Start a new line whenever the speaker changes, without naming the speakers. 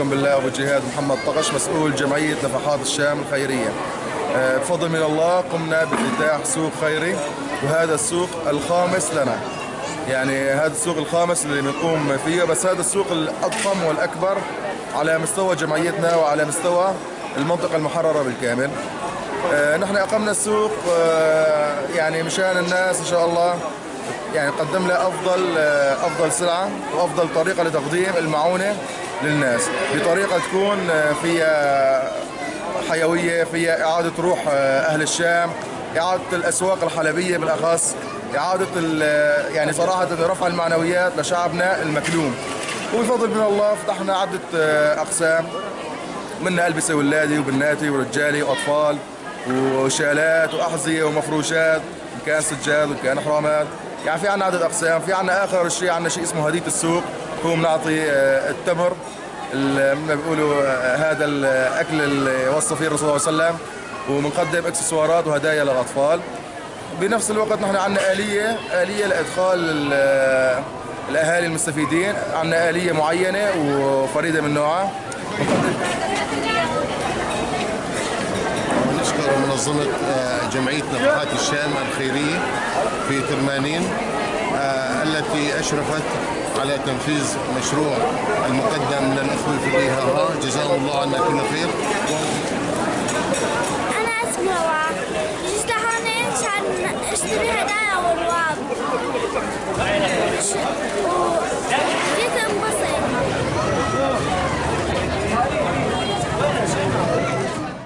اخوكم بالله ابو جهاد محمد طقش مسؤول جمعية نفحات الشام الخيرية. آه، بفضل من الله قمنا بافتتاح سوق خيري وهذا السوق الخامس لنا. يعني هذا السوق الخامس اللي بنقوم فيه بس هذا السوق الأضخم والأكبر على مستوى جمعيتنا وعلى مستوى المنطقة المحررة بالكامل. آه، نحن أقمنا السوق آه، يعني مشان الناس إن شاء الله يعني قدم لها أفضل أفضل سلعة وأفضل طريقة لتقديم المعونة للناس بطريقة تكون فيها حيوية فيها إعادة روح أهل الشام إعادة الأسواق الحلبية بالأخص إعادة يعني صراحة رفع المعنويات لشعبنا المكلوم. وبفضل من الله فتحنا عدة أقسام منها ألبسة ولادي وبناتي ورجالي وأطفال. وشالات وأحذية ومفروشات إن كان سجاد وإن كان حرامات. يعني في عنا عدد أقسام في عنا آخر شيء عنا شيء اسمه هدية السوق. هو بنعطي آه، التمر اللي بيقولوا آه، هذا الاكل اللي وصى فيه الرسول صلى الله عليه وسلم. وبنقدم إكسسوارات وهدايا للأطفال. بنفس الوقت نحن عندنا آلية آلية لإدخال آه، الأهالي المستفيدين. عندنا آلية معينة وفريدة من نوعها.
منظمة جمعية نفحات الشام الخيرية في ترمانين آه، التي أشرفت على تنفيذ مشروع المقدم من الأخوة في الإيهاء جزاهم الله عنا كل خير.